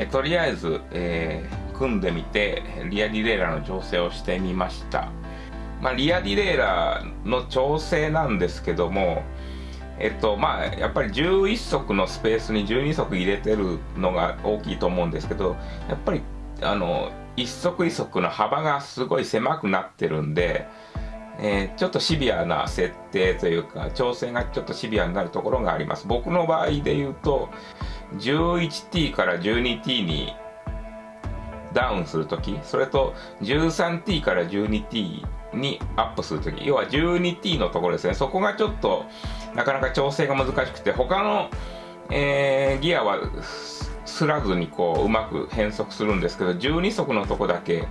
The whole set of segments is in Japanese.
えとりあえず、えー、組んでみてリアディレイラーの調整をしてみました。まあ、リアディレイラーの調整なんですけどもえっとまあやっぱり11足のスペースに12足入れてるのが大きいと思うんですけどやっぱりあの一足一足の幅がすごい狭くなってるんで、えー、ちょっとシビアな設定というか調整がちょっとシビアになるところがあります。僕の場合で言うと 11T から 12T にダウンするときそれと 13T から 12T にアップするとき要は 12T のところですね。そこがちょっとなかなか調整が難しくて他の、えー、ギアはすらずにこううまく変速するんですけど12速のとこだけ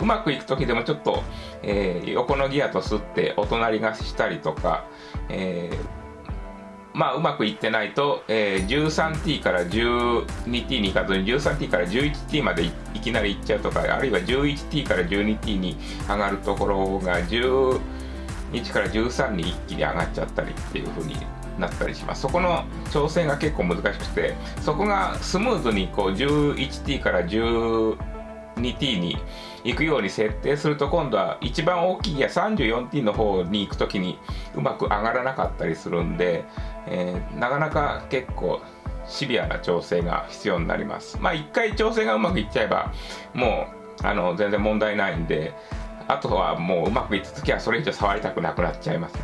うまくいく時でもちょっと、えー、横のギアとすってお隣がしたりとか、えーまあうまくいってないと、えー、13t から 12t に行かずに 13t から 11t までいきなり行っちゃうとかあるいは 11t から 12t に上がるところが12から13に一気に上がっちゃったりっていう風になったりします。そこの調整が結構難しくてそこがスムーズにこう 11t から 12t に行くように設定すると今度は一番大きいや 34t の方に行く時にうまく上がらなかったりするんで、えー、なかなか結構シビアな調整が必要になります。まあ一回調整がうまくいっちゃえばもうあの全然問題ないんであとはもううまくいった時はそれ以上触りたくなくなっちゃいますね。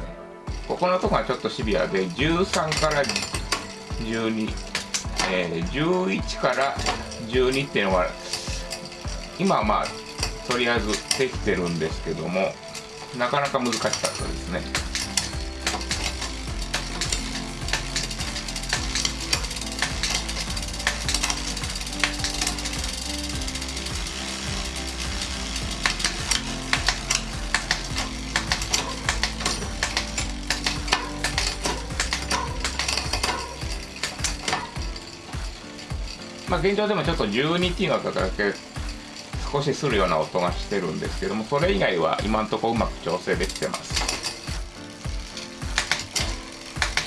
ここのとこがちょっとシビアで13から12、えー、11から12っていうのは今はまあとりあえずできてるんですけどもなかなか難しかったですね。まあ現状でもちょっと 12T の方だけ少しするような音がしてるんですけどもそれ以外は今んとこうまく調整できてます。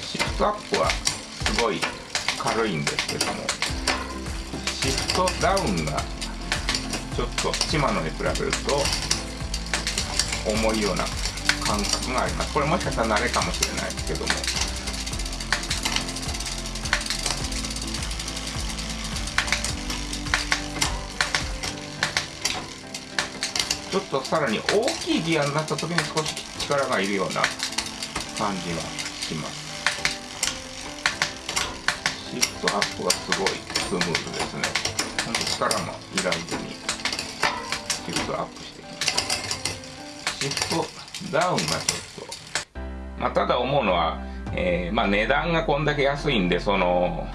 シフトアップはすごい軽いんですけどもシフトダウンがちょっとシマノに比べると重いような感覚があります。これもしかしたら慣れかもしれないですけども。ちょっとさらに大きいギアになった時に少し力がいるような感じがします。シフトアップがすごいスムーズですね。ほんと力もいらずにシフトアップしていきます。シフトダウンがちょっと。まあただ思うのは、えー、まあ値段がこんだけ安いんでその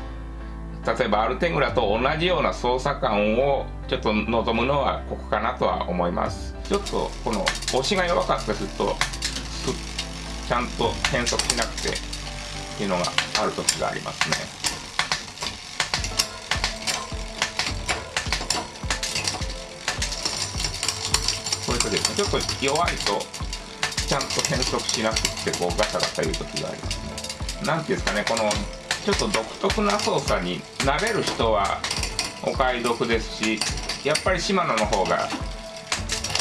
例えばアルテグラと同じような操作感をちょっと望むのはここかなとは思います。ちょっとこの押しが弱かったりするとちゃんと変速しなくてっていうのがある時がありますね。これとですねちょっと弱いとちゃんと変速しなくてこうガタガタいう時がありますね。なんていうんですかねこのちょっと独特な操作に慣れる人はお買い得ですしやっぱりシマノの方が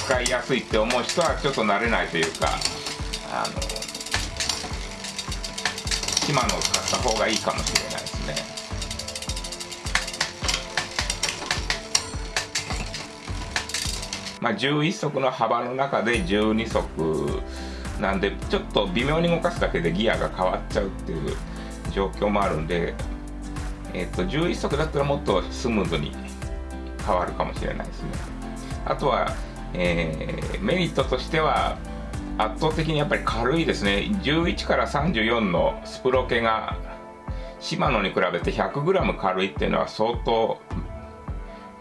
使いやすいって思う人はちょっと慣れないというかあのシマノを使った方がいいかもしれないですね。まあ11足の幅の中で12足なんでちょっと微妙に動かすだけでギアが変わっちゃうっていう状況もあるんで、えっ、ー、と11足だったらもっとスムーズに変わるかもしれないですね。あとは、えー、メリットとしては圧倒的にやっぱり軽いですね。11から34のスプロケがシマノに比べて 100g 軽いっていうのは相当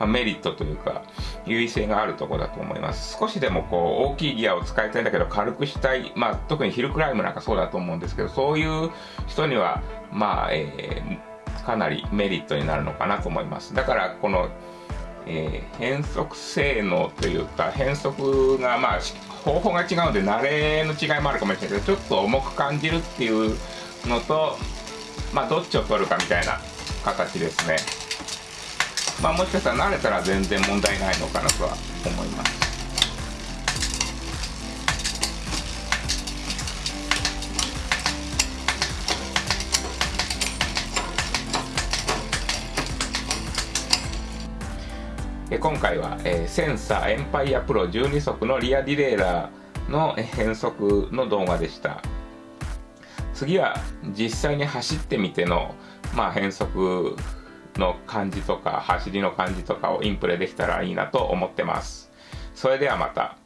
まあ、メリットというか優位性があるとこだと思います。少しでもこう大きいギアを使いたいんだけど軽くしたい、まあ、特にヒルクライムなんかそうだと思うんですけどそういう人にはまあ、えー、かなりメリットになるのかなと思います。だからこの、えー、変速性能というか変速がまあ方法が違うので慣れの違いもあるかもしれないけどちょっと重く感じるっていうのとまあどっちを取るかみたいな形ですね。まあ、もしかしたら慣れたら全然問題ないのかなとは思います今回は、えー、センサーエンパイアプロ12速のリアディレイラーの変速の動画でした。次は実際に走ってみての、まあ、変速の感じとか走りの感じとかをインプレできたらいいなと思ってます。それではまた。